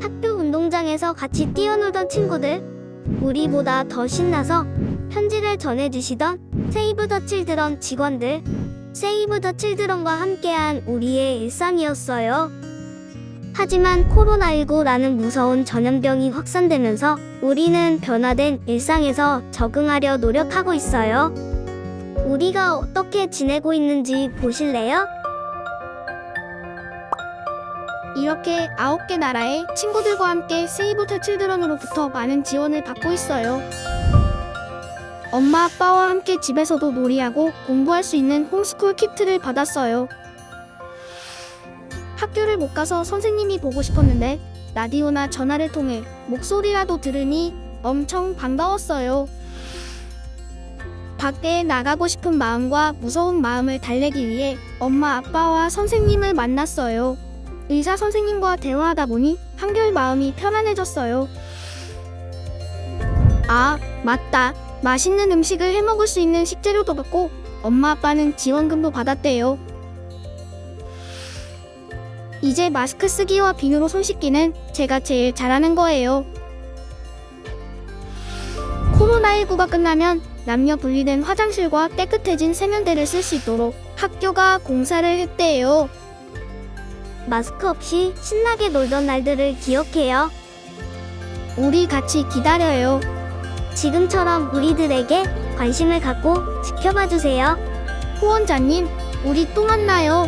학교 운동장에서 같이 뛰어놀던 친구들, 우리보다 더 신나서 편지를 전해주시던 세이브 더 칠드런 직원들, 세이브 더 칠드런과 함께한 우리의 일상이었어요. 하지만 코로나19라는 무서운 전염병이 확산되면서 우리는 변화된 일상에서 적응하려 노력하고 있어요. 우리가 어떻게 지내고 있는지 보실래요? 이렇게 아홉 개 나라의 친구들과 함께 세이브 더 칠드런으로부터 많은 지원을 받고 있어요. 엄마 아빠와 함께 집에서도 놀이하고 공부할 수 있는 홈스쿨 키트를 받았어요. 학교를 못 가서 선생님이 보고 싶었는데 라디오나 전화를 통해 목소리라도 들으니 엄청 반가웠어요. 밖에 나가고 싶은 마음과 무서운 마음을 달래기 위해 엄마 아빠와 선생님을 만났어요. 의사 선생님과 대화하다 보니 한결 마음이 편안해졌어요. 아, 맞다. 맛있는 음식을 해 먹을 수 있는 식재료도 받고 엄마 아빠는 지원금도 받았대요. 이제 마스크 쓰기와 비누로 손 씻기는 제가 제일 잘하는 거예요. 코로나19가 끝나면 남녀 분리된 화장실과 깨끗해진 세면대를 쓸 수 있도록 학교가 공사를 했대요. 마스크 없이 신나게 놀던 날들을 기억해요. 우리 같이 기다려요. 지금처럼 우리들에게 관심을 갖고 지켜봐 주세요. 후원자님, 우리 또 만나요.